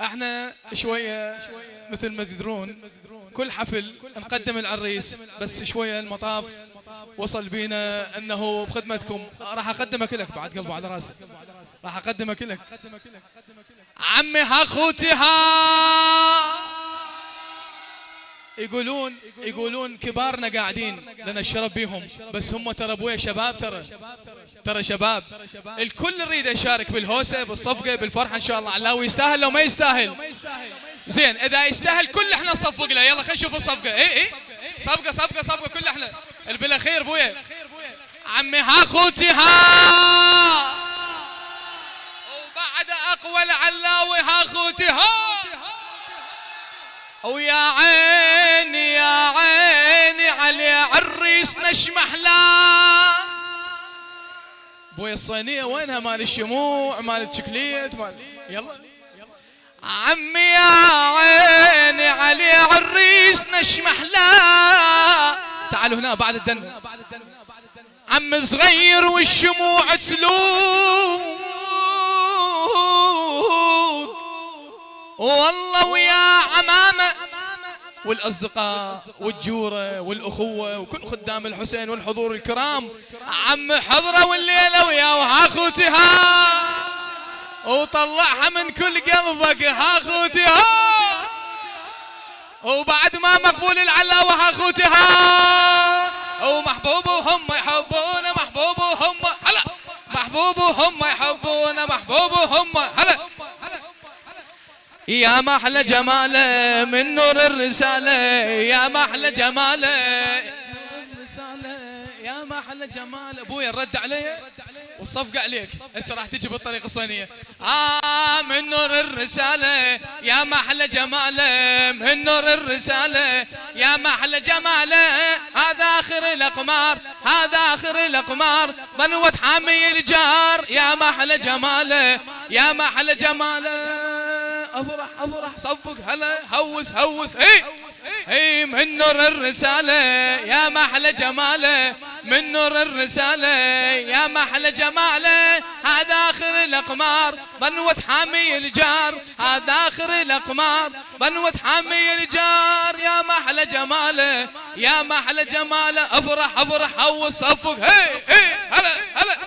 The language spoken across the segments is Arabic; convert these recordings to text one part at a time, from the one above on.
إحنا شوية مثل ما تدرون كل حفل نقدم العريس بس شوية المطاف وصل بينا انه بخدمتكم. راح اقدمك لك بعد قلبه على راسي راح اقدمك لك عمي اخوتي ها. يقولون يقولون كبارنا قاعدين لنا الشرف بيهم. بس هم ترى أبويا شباب ترى. ترى شباب. الكل يريد يشارك بالهوسة بالصفقة بالفرحة إن شاء الله. علاوي يستاهل لو ما يستاهل. زين إذا يستاهل كل إحنا نصفق له. يلا خلينا نشوف الصفقة. اي اي صفقة صفقة صفقة. كل إحنا. البلا أبويا. عمي ها أخوتي ها. وبعد أقوى العلاوي ها أخوتي ها. ويا عيني يا عيني علي عريس نشمح لا. بوي الصينية وينها؟ مال الشموع مال الشكليت مال يلا. عمي يا عيني علي عريس نشمح لا. تعالوا هنا بعد الدن. عم صغير والشموع تلوم والله ويا عمامة والأصدقاء والجورة والأخوة وكل خدام الحسين والحضور الكرام. عم حضرة والليلة ويا وها خوتها وطلعها من كل قلبك ها خوتها وبعد ما مقبول العلاوة ها. خوتها ومحبوبهم يحبون محبوبهم هلا. محبوبهم يحبون محبوبهم هلا يا محلى جماله من نور الرسالة يا محلى جماله. يا محلى جماله. أبويا الرد علي. والصفقة عليك. هسه راح تجي بالطريقة الصينية؟ آه من نور الرسالة. يا محلى جماله من نور الرسالة. يا محلى جماله. هذا آخر الأقمار. هذا آخر الأقمار. ضنوة حامي الجار. يا محلى جماله. يا محلى جماله. أفرح أفرح صفق هلا هوس هوس اي اي من نور الرسالة يا محلى جمالة. من نور الرسالة يا محلى جمالة. هذا آخر الأقمار ظنوة حامي الجار. هذا آخر الأقمار ظنوة حامي الجار. يا محلى جمالة يا محلى جمالة. أفرح أفرح هوس صفق هي هي هلا هلا.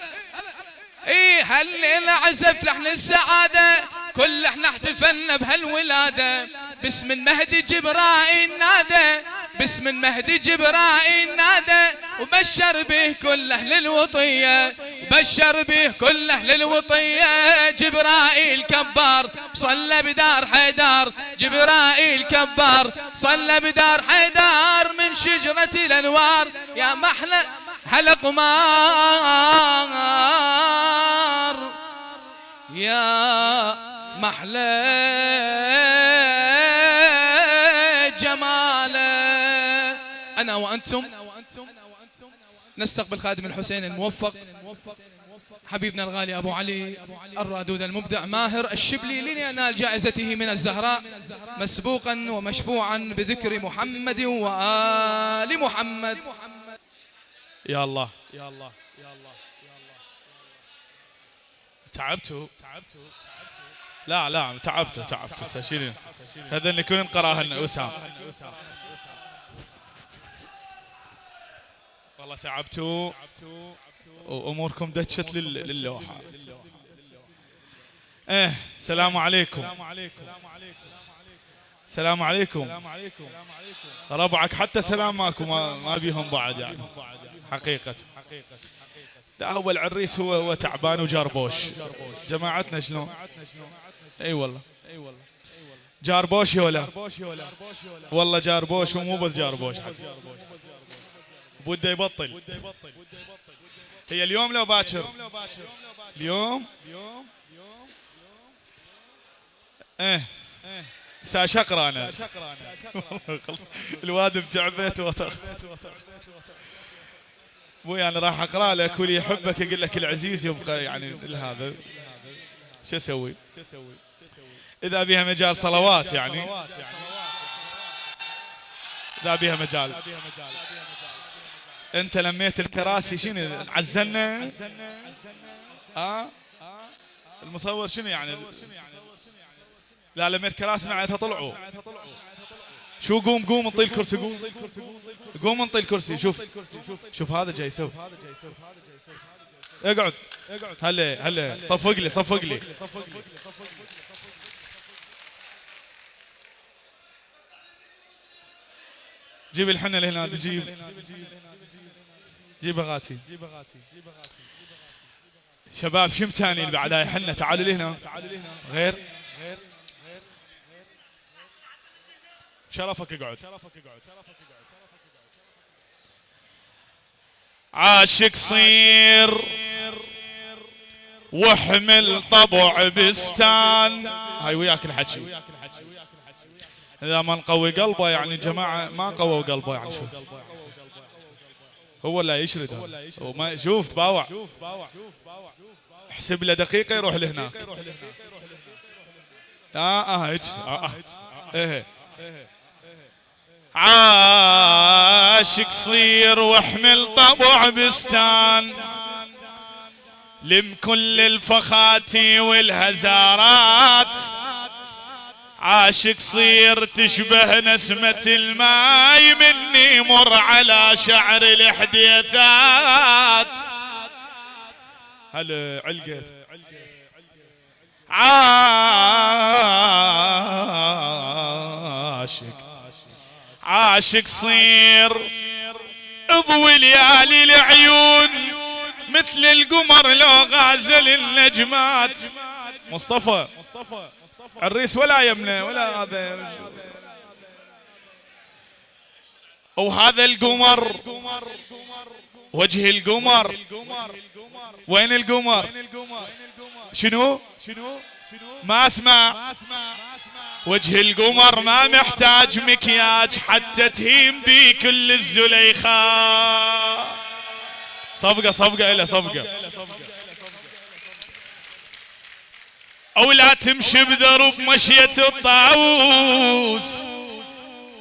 اي هالليلة عزف لحن السعادة؟ كل إحنا احتفلنا بهالولادة. باسم المهدي جبرائيل نادى. باسم المهدي جبرائيل نادى. وبشر به كل أهل الوطية. بشر به كل أهل الوطية. جبرائيل كبار صلى بدار حيدار. جبرائيل كبار صلى بدار حيدار. من شجرة الأنوار. يا محلى حلق مار يا محلى جماله. أنا وأنتم نستقبل خادم الحسين الموفق حبيبنا الغالي أبو علي الرادود المبدع ماهر الشبلي لينال جائزته من الزهراء مسبوقا ومشفوعا بذكر محمد وآل محمد. يا الله يا الله يا الله يا الله. تعبتوا تعبتوا. لا لا تعبت تعبت استشيرين هذا اللي كل قراهن وسام والله تعبتوا. وأموركم دشت للوحة. إيه السلام عليكم. السلام عليكم. ربعك حتى سلام ماكو ما بيهم بعد يعني. حقيقة. لا هو العريس هو هو تعبان وجربوش. جماعتنا شلون؟ اي والله. اي والله. جاربوش ولا والله جاربوش ومو بس جاربوش بده يبطل. هي اليوم لو باكر. اليوم إيه. ساشقرا أنا. الواد بتعبت وطخ. أبوي أنا راح أقرأ لك واللي يحبك يقول لك العزيز يبقى يعني هذا شو أسوي؟ شو أسوي؟ إذا بها مجال صلوات يعني. إذا بها مجال. أنت لميت الكراسي شنو؟ عزلنا؟ آه؟ المصور شنو يعني؟ لا لميت كراسي معناتها طلعوا. شو قوم قوم انطي الكرسي قوم. قوم انطي الكرسي شوف. شوف هذا جاي يسوي. اقعد. هلا هلا. صفق لي صفق لي. جيب الحنة اللي هنا جيب جيب اغاتي شباب شم ثاني اللي بعدها حنة؟ تعالوا لهنا. غير. شرفك اقعد عاشق صير واحمل طبع بستان. هاي وياك الحكي. إذا ما نقوي قلبه يعني جماعة ما قووا قلبه يعني شو؟ هو لا يشرد هو ما شوف تباوع. احسب له دقيقة يروح لهناك. آه آه هيك. آه آه. إيه عاشق صير واحمل طبع بستان. لم كل الفخات والهزارات. عاشق صير تشبه نسمة الماي مني مر على شعر الحديثات هلا علقت؟ عاشق. عاشق صير اضوي ليالي العيون مثل القمر لو غازل النجمات. مصطفى. الريس ولا يمنى ولا هذا. وهذا القمر وجه القمر. وين القمر؟ شنو؟ ما أسمع. وجه القمر ما محتاج مكياج حتى تهيم بي كل الزليخات صفقة صفقة إلى صفقة. أو لا تمشي بدرب مشية الطاووس.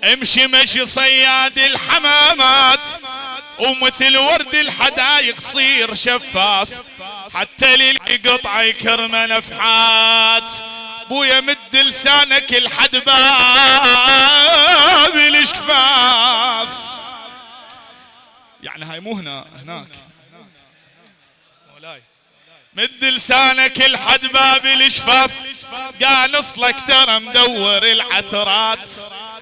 امشي مشي صياد الحمامات ومثل ورد الحدايق صير شفاف. حتى للقطع يكرم نفحات بويا مد لسانك الحد باب الشفاف يعني هاي مو هنا هناك. مولاي. مد لسانك الحد باب الشفاف قانص لك ترى مدور العثرات.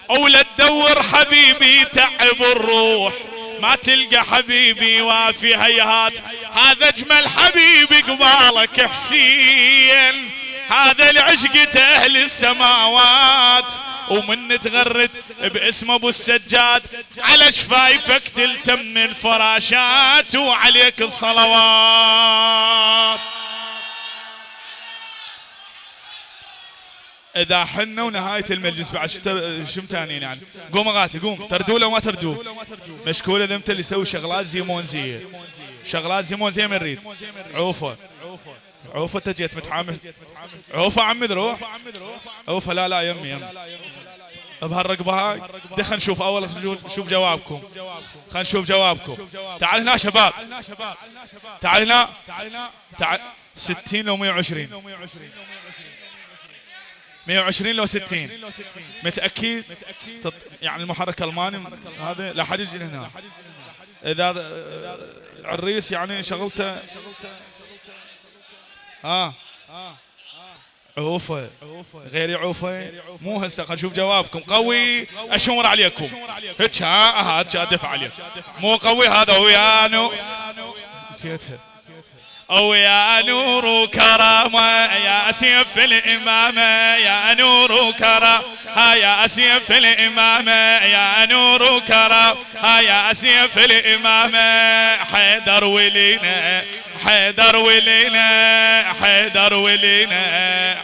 ولا تدور حبيبي تعب الروح. ما تلقى حبيبي وافي هيهات. هذا أجمل حبيبي قبالك حسين. هذا العشقة أهل السماوات. ومن تغرد باسم ابو السجاد على شفايفك تلتم الفراشات وعليك الصلوات. إذا حنا ونهاية المجلس بعد شو متانين يعني. قوم أغاتي قوم. تردوا لو ما تردوا. مشكوله أنت اللي يسوي شغلات زيمونزيه شغلات زيمونزيه من ريد عوفة. عوفه انت جيت متحامل. عوفه عمي روح. عوفه لا لا يمي يمي بهالرقبه هاي خلينا نشوف أول نشوف جوابكم. خلينا نشوف جوابكم. تعال هنا شباب. تعال هنا. تعال 60 لو 120 120 لو 60 متأكد؟ يعني المحرك الماني هذا لا حد يجي هنا. اذا الرئيس يعني شغلته ها عوفة غيري عوفة مو هسه خلينا نشوف جوابكم. قوي. أشمر عليكم. هيك ها ها ادفع عليك. مو قوي هذا ويانو نسيتها. أو يا نور وكرامة يا سيف الإمامة يا نور وكرامة ها يا سيف الإمامة يا نور وكرامة ها يا سيف الإمامة حيدر ولينا حيدر ولينا حيدر ولينا.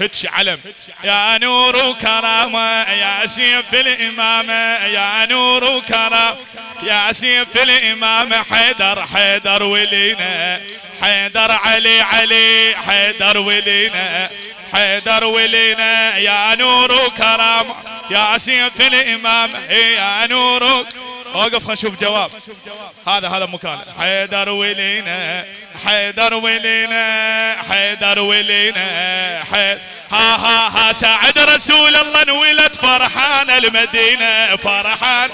هتش علم. يا نور وكرامة يا سيف الإمامة يا نور وكرامة يا سيف الإمامة حيدر حيدر ولينا حيدر علي علي حيدر ولينا حيدر ولينا. يا نور وكرامة يا سيف الإمامة يا نور وقف خلينا نشوف جواب. هذا هذا مكان. حيدر ولينا حيدر ولينا حيدر ولينا حيدر ها ها ها سعد رسول الله انولد فرحان المدينة فرحان.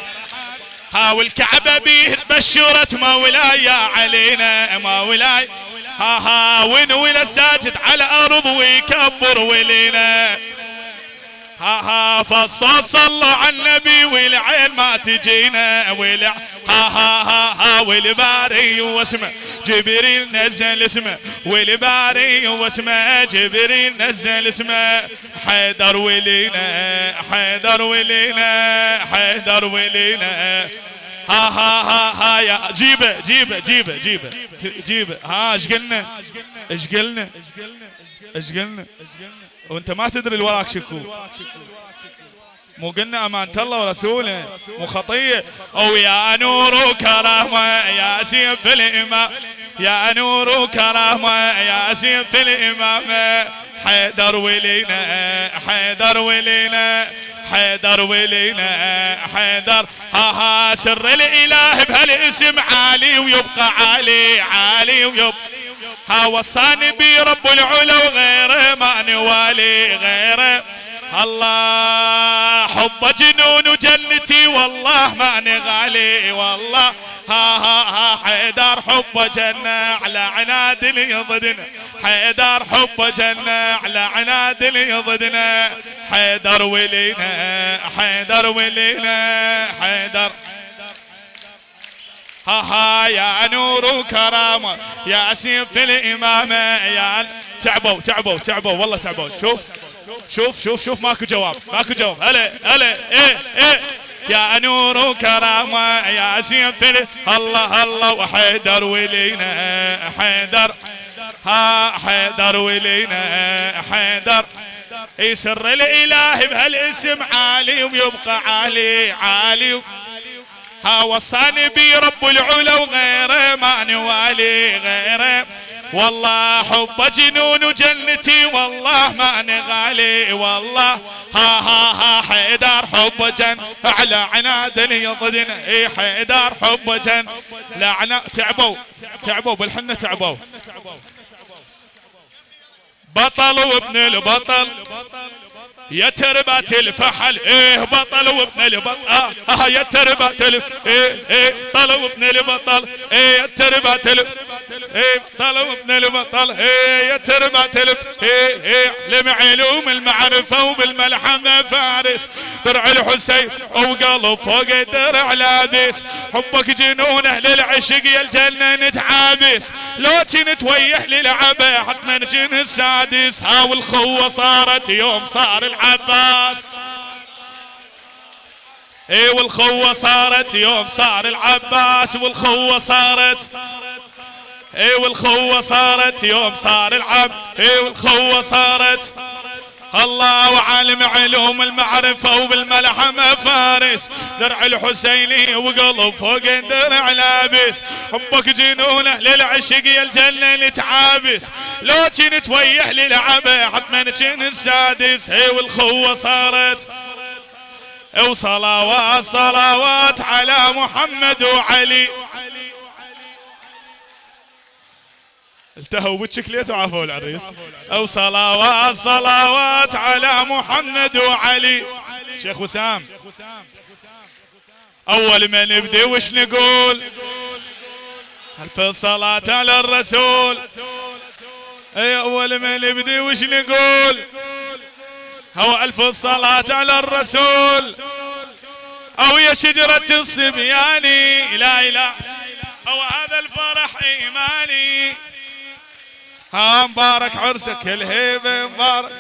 ها والكعبة بيه تبشرت مولاي علينا مولاي. ها ها ونولد الساجد على الأرض ويكبر ولينا. ها ها فصاص صلوا على النبي والعين ما تجينا والع ها ها ها ها والباري واسمه جبريل نزل اسمه والباري واسمه جبريل نزل اسمه حيدر ولينا حيدر ولينا حيدر ولينا. ها ها ها ها يا جيبه جيبه جيبه جيبه. جيبه. ها إيش قلنا؟ إيش قلنا؟ إيش قلنا؟ وانت ما تدري اللي وراك شكو. مو قلنا أمانة الله ورسوله. مو خطية. أو يا نور وكرامة يا سيف الإمام. يا نور وكرامة يا سيف الإمام. حيدر ولينا حيدر ولينا. حيدر ولينا حيدر. ها ها سر الإله بهالاسم عالي ويبقى عالي عالي ويبقى. ها وصاني بي رب العلا وغيره ما نوالي غيره. الله حب جنون جنتي والله ما نغالي والله. ها ها ها حيدر حب جنة على عناد يضدنا حيدر حب جنة على عناد يضدنا حيدر ولينا حيدر ولينا حيدر. ها ها يا نور وكرامة يا سيف الإمامة يا تعبوا تعبوا تعبوا والله تعبوا. شوف. شوف شوف شوف ماكو جواب ماكو جواب. هلا هلا إيه إيه. يا نور وكرامة يا سيف الله الله وحيدر ولينا حيدر. ها حيدر ولينا حيدر. يسر الإله بهالاسم عالي ويبقى عالي عالي. ها وصاني بي رب العلا وغيره ما نوالي غيره. والله حب جنون جنتي والله ما نغالي والله ها ها ها حيدر حب جن. على عناد يضدنا إي حيدر حب جن. لعنة تعبوا تعبوا بالحنة تعبوا. بطل وابن البطل يا تربات الفحل إيه بطل وابن البطل آه, آه يا تربات الف إيه إيه طل وابن البطل إيه يا تربات الف إيه طل وابن البطل إيه يا تربات الف إيه إيه لمعلوم المعرفة وبالملحمة فارس. درع الحسين وقلب فوق الدرع لابس حبك جنونه للعشق يا الجنة نتعابس. لو كنت ويح للعبة حتما جن السادس. ها والخوة صارت يوم صار العباس. اي والخوة صارت يوم صار العباس. والخوة صارت. اي والخوة صارت يوم صار العب اي والخوة صارت. الله وعالم علوم المعرفة وبالملحمة فارس. درع الحسيني وقلب فوق درع لابس. حبك جنونه للعشق يا الجنة نتعابس لو كنت ويح للعبة حتما كن السادس. هي والخوة صارت. وصلوات صلوات على محمد وعلي. التهوا بالشكليت وعافوا العريس. أو صلوات صلوات على محمد وعلي. شيخ وسام. أول ما نبدي وش نقول؟ ألف صلاة على الرسول. أي أول ما نبدي وش نقول؟ هو ألف الصلاة على الرسول. أو يا شجرة الصبياني لا إله. أو هذا الفرح إيماني. ها مبارك عرسك الهيبة مبارك.